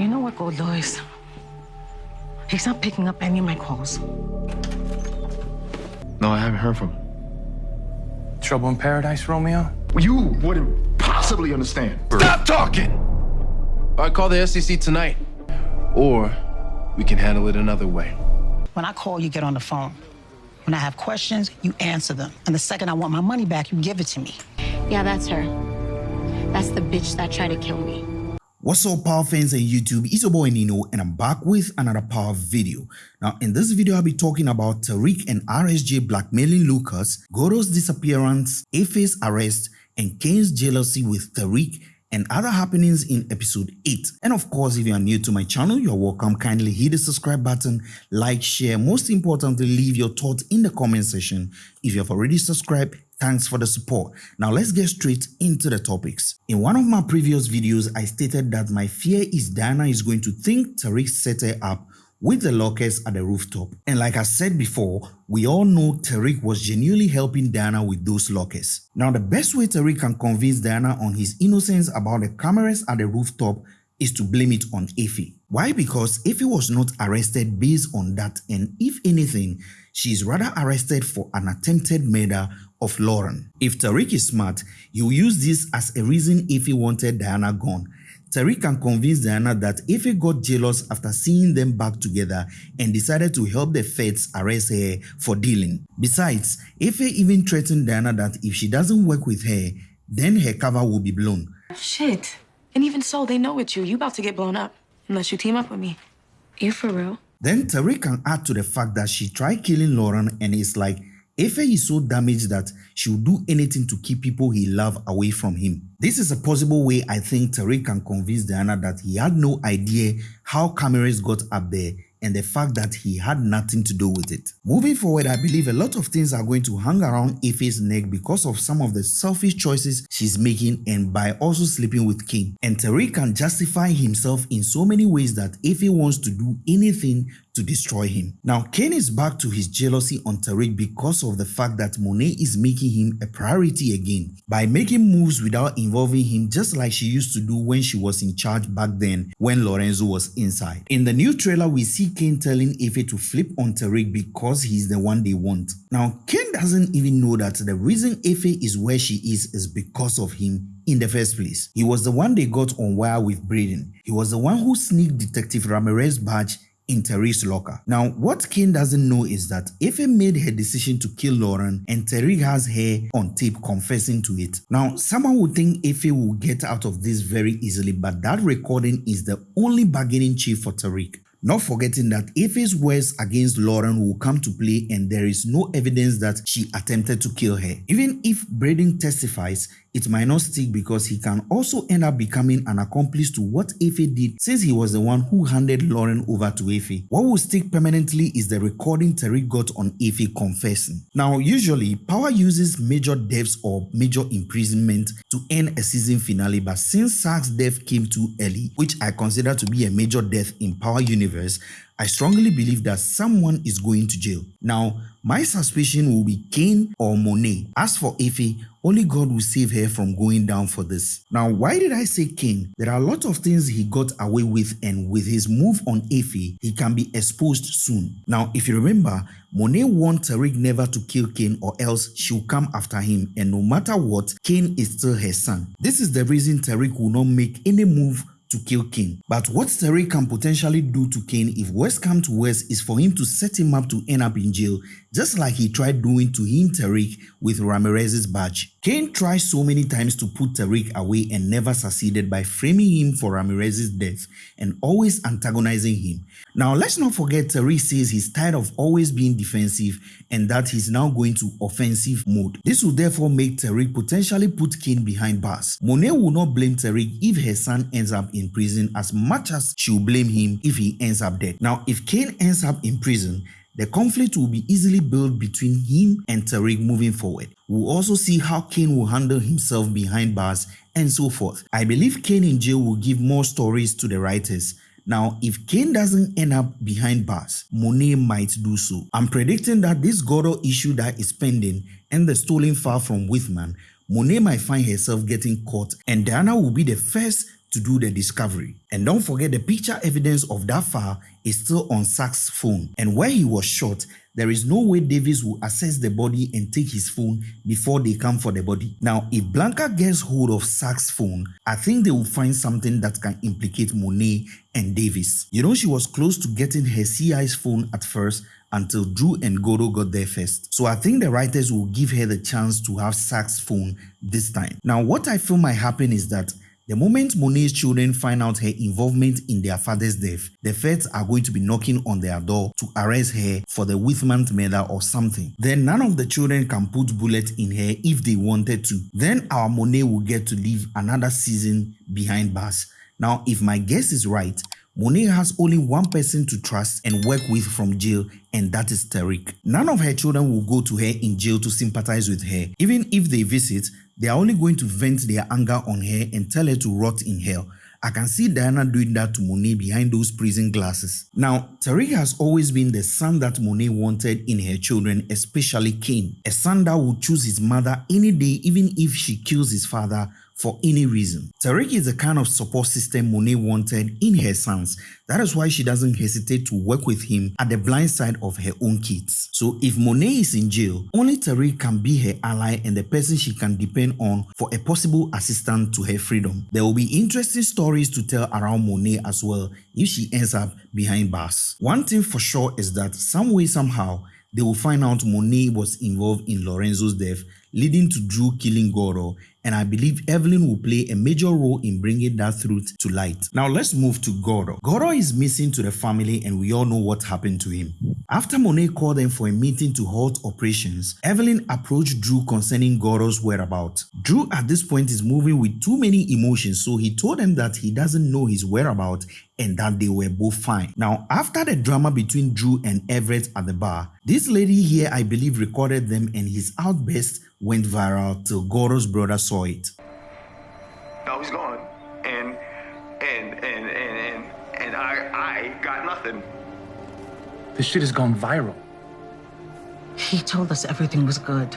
You know what Gordo is? He's not picking up any of my calls. No, I haven't heard from him. Trouble in paradise, Romeo? You wouldn't possibly understand. Stop talking! I call the SEC tonight. Or we can handle it another way. When I call, you get on the phone. When I have questions, you answer them. And the second I want my money back, you give it to me. Yeah, that's her. That's the bitch that tried to kill me. What's up power fans and YouTube, it's your boy Nino and I'm back with another power video. Now in this video I'll be talking about Tariq and RSJ blackmailing Lucas, Gordo's disappearance, Effie's arrest, and Cane's jealousy with Tariq and other happenings in episode 8. And of course, if you are new to my channel, you're welcome. Kindly hit the subscribe button, like, share, most importantly, leave your thoughts in the comment section. If you have already subscribed, thanks for the support. Now let's get straight into the topics. In one of my previous videos, I stated that my fear is Diana is going to think Tariq set her up with the lockers at the rooftop. And like I said before, we all know Tariq was genuinely helping Diana with those lockers. Now the best way Tariq can convince Diana on his innocence about the cameras at the rooftop is to blame it on Effie. Why? Because Effie was not arrested based on that and if anything, she is rather arrested for an attempted murder of Lauren. If Tariq is smart, he will use this as a reason if he wanted Diana gone Tariq can convince Diana that if he got jealous after seeing them back together and decided to help the feds arrest her for dealing. Besides, Effie even threatened Diana that if she doesn't work with her, then her cover will be blown. Shit. And even so, they know it's you. You about to get blown up. Unless you team up with me. You for real? Then Tariq can add to the fact that she tried killing Lauren and it's like Effie is so damaged that she will do anything to keep people he loves away from him. This is a possible way I think Tariq can convince Diana that he had no idea how cameras got up there and the fact that he had nothing to do with it. Moving forward, I believe a lot of things are going to hang around Effie's neck because of some of the selfish choices she's making and by also sleeping with Cane. And Tariq can justify himself in so many ways that Effie wants to do anything to destroy him. Now, Cane is back to his jealousy on Tariq because of the fact that Monet is making him a priority again by making moves without involving him just like she used to do when she was in charge back then when Lorenzo was inside. In the new trailer, we see Cane telling Effie to flip on Tariq because he's the one they want. Now, Cane doesn't even know that the reason Effie is where she is is because of him in the first place. He was the one they got on wire with Brayden. He was the one who sneaked Detective Ramirez badge in Tariq's locker. Now, what Cane doesn't know is that Effie made her decision to kill Lauren and Tariq has her on tape confessing to it. Now, someone would think Effie will get out of this very easily, but that recording is the only bargaining chip for Tariq. Not forgetting that Effie's words against Lauren will come to play and there is no evidence that she attempted to kill her. Even if Brayden testifies, it might not stick because he can also end up becoming an accomplice to what Effie did since he was the one who handed Lauren over to Effie. What will stick permanently is the recording Tariq got on Effie confessing. Now, usually, Power uses major deaths or major imprisonment to end a season finale, but since Saxe's death came too early, which I consider to be a major death in Power Universe, I strongly believe that someone is going to jail. Now, my suspicion will be Cane or Monet. As for Effie, only God will save her from going down for this. Now, why did I say Cane? There are a lot of things he got away with and with his move on Effie, he can be exposed soon. Now, if you remember, Monet warned Tariq never to kill Cane or else she'll come after him and no matter what, Cane is still her son. This is the reason Tariq will not make any move to kill Cane. But what Terry can potentially do to Cane if worst come to worst is for him to set him up to end up in jail just like he tried doing to him Tariq with Ramirez's badge. Cane tried so many times to put Tariq away and never succeeded by framing him for Ramirez's death and always antagonizing him. Now let's not forget Tariq says he's tired of always being defensive and that he's now going to offensive mode. This will therefore make Tariq potentially put Cane behind bars. Monet will not blame Tariq if her son ends up in prison as much as she will blame him if he ends up dead. Now if Cane ends up in prison, the conflict will be easily built between him and Tariq moving forward. We'll also see how Cane will handle himself behind bars and so forth. I believe Cane in jail will give more stories to the writers. Now, if Cane doesn't end up behind bars, Monet might do so. I'm predicting that this Gordo issue that is pending and the stolen file from Whitman, Monet might find herself getting caught and Diana will be the first to do the discovery. And don't forget the picture evidence of that file is still on Saxe's phone. And where he was shot, there is no way Davis will assess the body and take his phone before they come for the body. Now, if Blanca gets hold of Saxe's phone, I think they will find something that can implicate Monet and Davis. You know, she was close to getting her CI's phone at first until Dru and Gordo got there first. So I think the writers will give her the chance to have Saxe's phone this time. Now, what I feel might happen is that the moment Monet's children find out her involvement in their father's death, the feds are going to be knocking on their door to arrest her for the Whitman murder or something. Then none of the children can put bullets in her if they wanted to. Then our Monet will get to live another season behind bars. Now, if my guess is right, Monet has only one person to trust and work with from jail, and that is Tariq. None of her children will go to her in jail to sympathize with her. Even if they visit, they are only going to vent their anger on her and tell her to rot in hell. I can see Diana doing that to Monet behind those prison glasses. Now, Tariq has always been the son that Monet wanted in her children, especially Cane. A son that would choose his mother any day even if she kills his father for any reason. Tariq is the kind of support system Monet wanted in her sons. That is why she doesn't hesitate to work with him at the blind side of her own kids. So if Monet is in jail, only Tariq can be her ally and the person she can depend on for a possible assistant to her freedom. There will be interesting stories to tell around Monet as well if she ends up behind bars. One thing for sure is that some way somehow they will find out Monet was involved in Lorenzo's death, leading to Dru killing Gordo, and I believe Evelyn will play a major role in bringing that truth to light. Now let's move to Gordo. Gordo is missing to the family and we all know what happened to him. After Monet called them for a meeting to halt operations, Evelyn approached Dru concerning Gordo's whereabouts. Dru at this point is moving with too many emotions so he told them that he doesn't know his whereabouts and that they were both fine. Now, after the drama between Dru and Everett at the bar, this lady here I believe recorded them and his outburst went viral till Gordo's brother saw it. No, he's gone. And and and and and and I I got nothing. This shit has gone viral. He told us everything was good.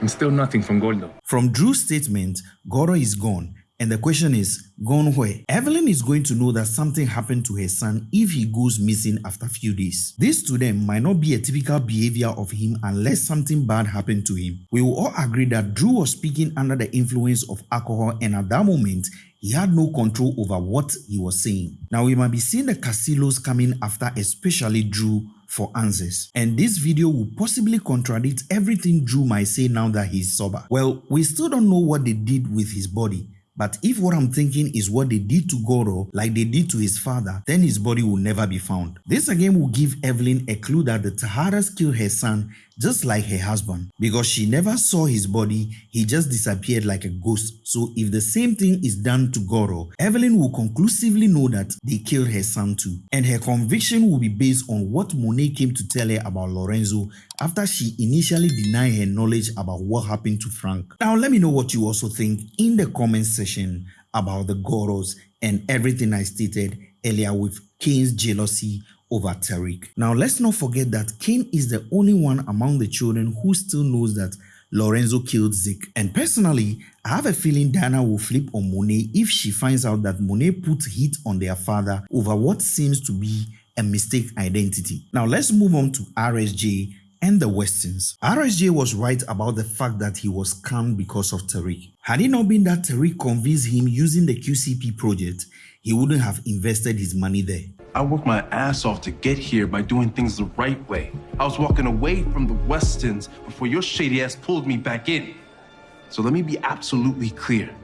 And still nothing from Gordo. From Dru's statement, Gordo is gone and the question is, gone where? Evelyn is going to know that something happened to her son if he goes missing after a few days. This to them might not be a typical behavior of him unless something bad happened to him. We will all agree that Dru was speaking under the influence of alcohol and at that moment, he had no control over what he was saying. Now we might be seeing the Carrillos coming after especially Dru for answers. And this video will possibly contradict everything Dru might say now that he's sober. Well, we still don't know what they did with his body, but if what I'm thinking is what they did to Gordo, like they did to his father, then his body will never be found. This again will give Evelyn a clue that the Tejadas killed her son just like her husband. Because she never saw his body, he just disappeared like a ghost. So if the same thing is done to Gordo, Evelyn will conclusively know that they killed her son too. And her conviction will be based on what Monet came to tell her about Lorenzo after she initially denied her knowledge about what happened to Frank. Now let me know what you also think in the comment section about the Goros and everything I stated earlier with Cane's jealousy over Tariq. Now let's not forget that Cane is the only one among the children who still knows that Lorenzo killed Zeke. And personally, I have a feeling Diana will flip on Monet if she finds out that Monet put heat on their father over what seems to be a mistake identity. Now let's move on to RSJ and the Westons. RSJ was right about the fact that he was scammed because of Tariq. Had it not been that Tariq convinced him using the QCP project, he wouldn't have invested his money there. I worked my ass off to get here by doing things the right way. I was walking away from the Westons before your shady ass pulled me back in. So let me be absolutely clear.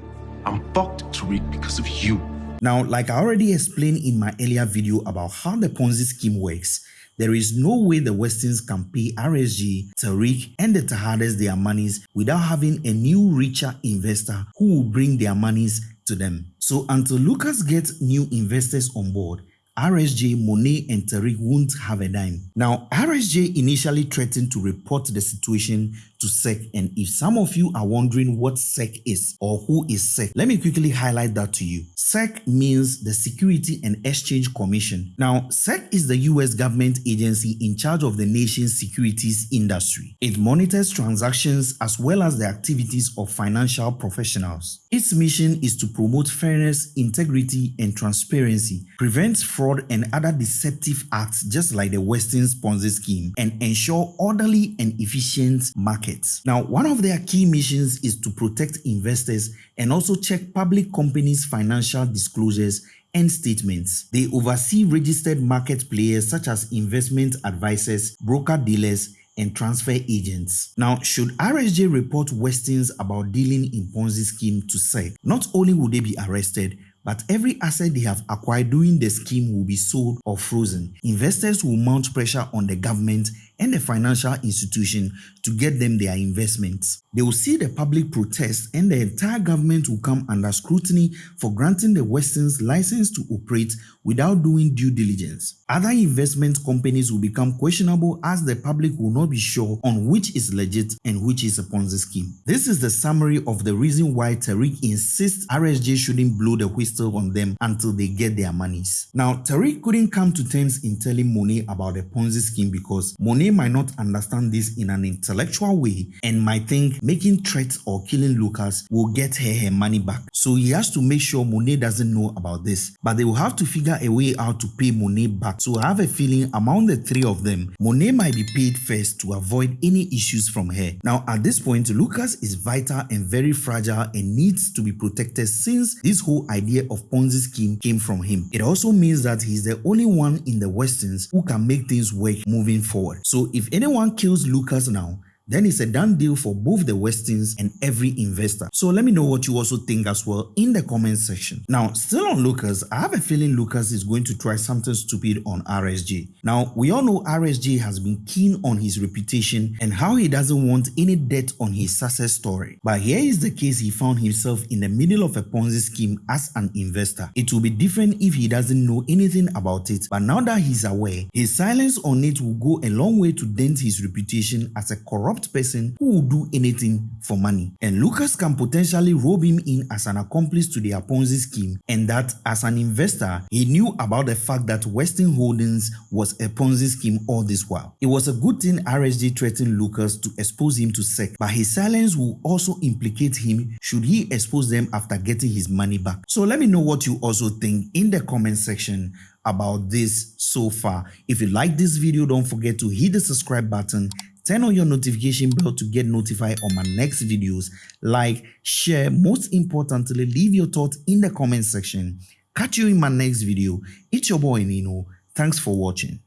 I'm fucked, Tariq, because of you. Now, like I already explained in my earlier video about how the Ponzi scheme works, there is no way the Westons can pay RSJ, Tariq, and the Tejadas their monies without having a new richer investor who will bring their monies to them. So until Lucas gets new investors on board, RSJ, Monet, and Tariq won't have a dime. Now, RSJ initially threatened to report the situation to SEC. And if some of you are wondering what SEC is or who is SEC, let me quickly highlight that to you. SEC means the Security and Exchange Commission. Now, SEC is the US government agency in charge of the nation's securities industry. It monitors transactions as well as the activities of financial professionals. Its mission is to promote fairness, integrity, and transparency, prevent fraud and other deceptive acts just like the Weston Ponzi scheme, and ensure orderly and efficient markets. Now, one of their key missions is to protect investors and also check public companies' financial disclosures and statements. They oversee registered market players such as investment advisors, broker dealers, and transfer agents. Now, should RSJ report Westons about dealing in Ponzi scheme to SEC, not only will they be arrested, but every asset they have acquired during the scheme will be sold or frozen. Investors will mount pressure on the government and the financial institution to get them their investments. They will see the public protest and the entire government will come under scrutiny for granting the Westons license to operate without doing due diligence. Other investment companies will become questionable as the public will not be sure on which is legit and which is a Ponzi scheme. This is the summary of the reason why Tariq insists RSJ shouldn't blow the whistle on them until they get their monies. Now, Tariq couldn't come to terms in telling Monet about the Ponzi scheme because Monet might not understand this in an intellectual way and might think making threats or killing Lucas will get her her money back. So he has to make sure Monet doesn't know about this. But they will have to figure a way out to pay Monet back. So I have a feeling among the three of them, Monet might be paid first to avoid any issues from her. Now at this point, Lucas is vital and very fragile and needs to be protected since this whole idea of Ponzi scheme came from him. It also means that he's the only one in the Westons who can make things work moving forward. So if anyone kills Lucas now, then it's a done deal for both the Westons and every investor. So let me know what you also think as well in the comment section. Now, still on Lucas, I have a feeling Lucas is going to try something stupid on RSJ. Now, we all know RSJ has been keen on his reputation and how he doesn't want any debt on his success story. But here is the case he found himself in the middle of a Ponzi scheme as an investor. It will be different if he doesn't know anything about it, but now that he's aware, his silence on it will go a long way to dent his reputation as a corrupt corrupt person who will do anything for money. And Lucas can potentially rope him in as an accomplice to the Ponzi scheme and that as an investor, he knew about the fact that Weston Holdings was a Ponzi scheme all this while. It was a good thing RSJ threatened Lucas to expose him to SEC, but his silence will also implicate him should he expose them after getting his money back. So let me know what you also think in the comment section about this so far. If you like this video, don't forget to hit the subscribe button turn on your notification bell to get notified on my next videos. Like share most importantly leave your thoughts in the comment section. Catch you in my next video. It's your boy nino. Thanks for watching